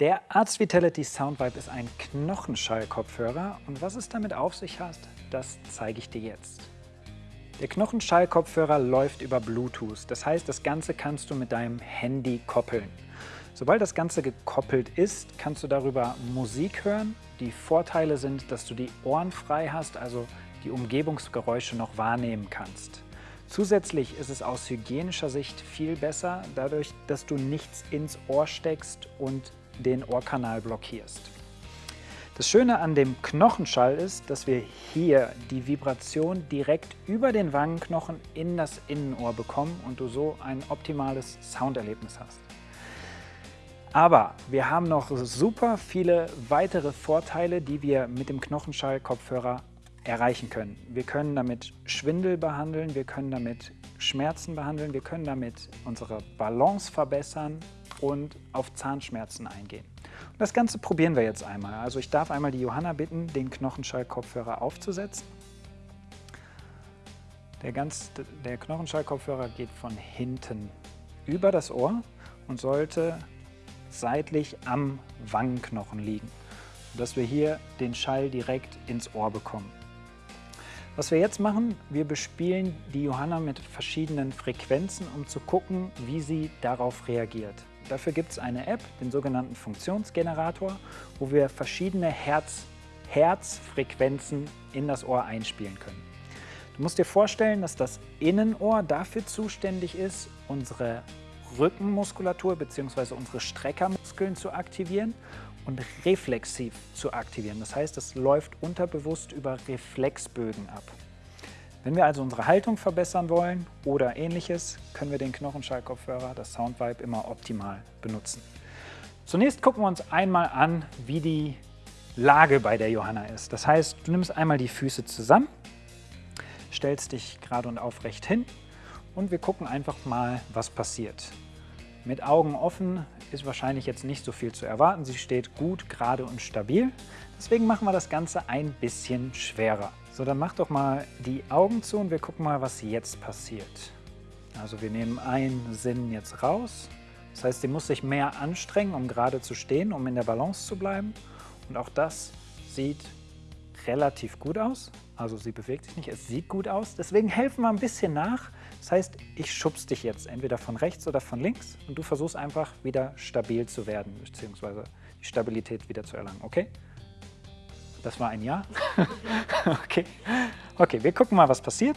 Der Arts Vitality Soundvibe ist ein Knochenschall-Kopfhörer und was es damit auf sich hat, das zeige ich dir jetzt. Der Knochenschall-Kopfhörer läuft über Bluetooth, das heißt, das Ganze kannst du mit deinem Handy koppeln. Sobald das Ganze gekoppelt ist, kannst du darüber Musik hören. Die Vorteile sind, dass du die Ohren frei hast, also die Umgebungsgeräusche noch wahrnehmen kannst. Zusätzlich ist es aus hygienischer Sicht viel besser, dadurch, dass du nichts ins Ohr steckst und den Ohrkanal blockierst. Das Schöne an dem Knochenschall ist, dass wir hier die Vibration direkt über den Wangenknochen in das Innenohr bekommen und du so ein optimales Sounderlebnis hast. Aber wir haben noch super viele weitere Vorteile, die wir mit dem Knochenschall-Kopfhörer erreichen können. Wir können damit Schwindel behandeln, wir können damit Schmerzen behandeln, wir können damit unsere Balance verbessern und auf Zahnschmerzen eingehen. Und das Ganze probieren wir jetzt einmal. Also ich darf einmal die Johanna bitten, den Knochenschall-Kopfhörer aufzusetzen. Der, ganz, der Knochenschall-Kopfhörer geht von hinten über das Ohr und sollte seitlich am Wangenknochen liegen, sodass wir hier den Schall direkt ins Ohr bekommen. Was wir jetzt machen, wir bespielen die Johanna mit verschiedenen Frequenzen, um zu gucken, wie sie darauf reagiert. Dafür gibt es eine App, den sogenannten Funktionsgenerator, wo wir verschiedene Herz, Herzfrequenzen in das Ohr einspielen können. Du musst dir vorstellen, dass das Innenohr dafür zuständig ist, unsere Rückenmuskulatur bzw. unsere Streckermuskeln zu aktivieren und reflexiv zu aktivieren. Das heißt, es läuft unterbewusst über Reflexbögen ab. Wenn wir also unsere Haltung verbessern wollen oder ähnliches, können wir den Knochenschallkopfhörer, das Soundvibe, immer optimal benutzen. Zunächst gucken wir uns einmal an, wie die Lage bei der Johanna ist. Das heißt, du nimmst einmal die Füße zusammen, stellst dich gerade und aufrecht hin und wir gucken einfach mal, was passiert. Mit Augen offen ist wahrscheinlich jetzt nicht so viel zu erwarten. Sie steht gut, gerade und stabil. Deswegen machen wir das Ganze ein bisschen schwerer. So, dann mach doch mal die Augen zu und wir gucken mal, was jetzt passiert. Also wir nehmen einen Sinn jetzt raus. Das heißt, sie muss sich mehr anstrengen, um gerade zu stehen, um in der Balance zu bleiben. Und auch das sieht relativ gut aus. Also sie bewegt sich nicht, es sieht gut aus. Deswegen helfen wir ein bisschen nach. Das heißt, ich schubs dich jetzt entweder von rechts oder von links und du versuchst einfach wieder stabil zu werden, beziehungsweise die Stabilität wieder zu erlangen, okay? Das war ein Ja? okay. Okay, wir gucken mal, was passiert.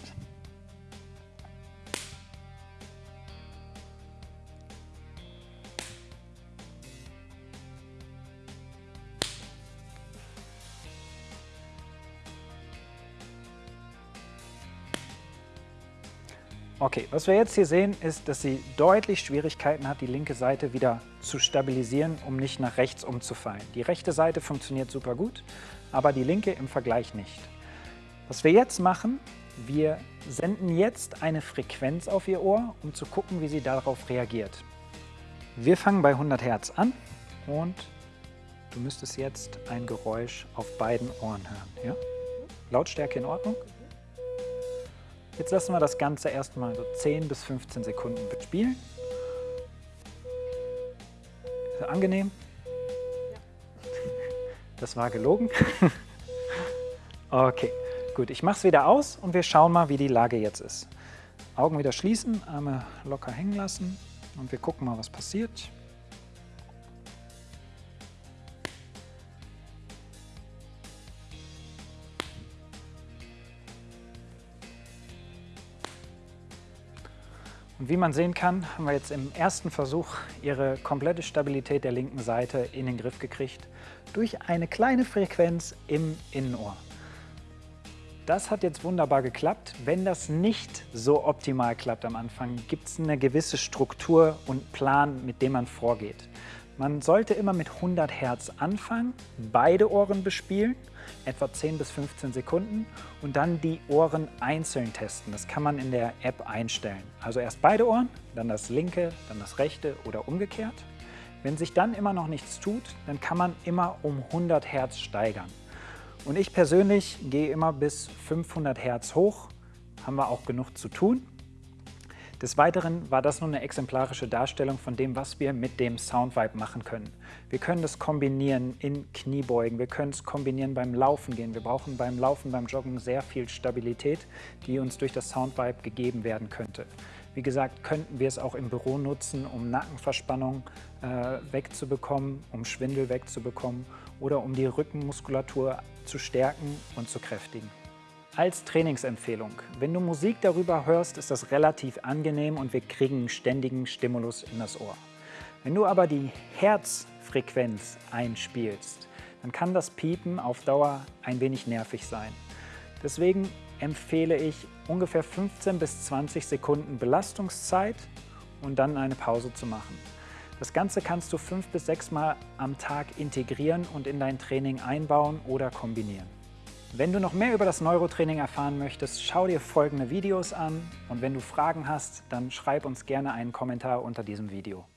Okay, was wir jetzt hier sehen, ist, dass sie deutlich Schwierigkeiten hat, die linke Seite wieder zu stabilisieren, um nicht nach rechts umzufallen. Die rechte Seite funktioniert super gut, aber die linke im Vergleich nicht. Was wir jetzt machen, wir senden jetzt eine Frequenz auf ihr Ohr, um zu gucken, wie sie darauf reagiert. Wir fangen bei 100 Hertz an und du müsstest jetzt ein Geräusch auf beiden Ohren hören. Ja? Lautstärke in Ordnung? Jetzt lassen wir das Ganze erstmal so 10 bis 15 Sekunden spielen. Angenehm? Das war gelogen. Okay, gut. Ich mache es wieder aus und wir schauen mal, wie die Lage jetzt ist. Augen wieder schließen, Arme locker hängen lassen und wir gucken mal, was passiert. Und wie man sehen kann, haben wir jetzt im ersten Versuch ihre komplette Stabilität der linken Seite in den Griff gekriegt durch eine kleine Frequenz im Innenohr. Das hat jetzt wunderbar geklappt. Wenn das nicht so optimal klappt am Anfang, gibt es eine gewisse Struktur und Plan, mit dem man vorgeht. Man sollte immer mit 100 Hertz anfangen, beide Ohren bespielen, etwa 10 bis 15 Sekunden und dann die Ohren einzeln testen. Das kann man in der App einstellen. Also erst beide Ohren, dann das linke, dann das rechte oder umgekehrt. Wenn sich dann immer noch nichts tut, dann kann man immer um 100 Hertz steigern. Und ich persönlich gehe immer bis 500 Hertz hoch, haben wir auch genug zu tun. Des Weiteren war das nur eine exemplarische Darstellung von dem, was wir mit dem Soundvibe machen können. Wir können das kombinieren in Kniebeugen, wir können es kombinieren beim Laufen gehen. Wir brauchen beim Laufen, beim Joggen sehr viel Stabilität, die uns durch das Soundvibe gegeben werden könnte. Wie gesagt, könnten wir es auch im Büro nutzen, um Nackenverspannung äh, wegzubekommen, um Schwindel wegzubekommen oder um die Rückenmuskulatur zu stärken und zu kräftigen. Als Trainingsempfehlung, wenn du Musik darüber hörst, ist das relativ angenehm und wir kriegen einen ständigen Stimulus in das Ohr. Wenn du aber die Herzfrequenz einspielst, dann kann das Piepen auf Dauer ein wenig nervig sein. Deswegen empfehle ich ungefähr 15 bis 20 Sekunden Belastungszeit und dann eine Pause zu machen. Das Ganze kannst du fünf bis sechs Mal am Tag integrieren und in dein Training einbauen oder kombinieren. Wenn du noch mehr über das Neurotraining erfahren möchtest, schau dir folgende Videos an und wenn du Fragen hast, dann schreib uns gerne einen Kommentar unter diesem Video.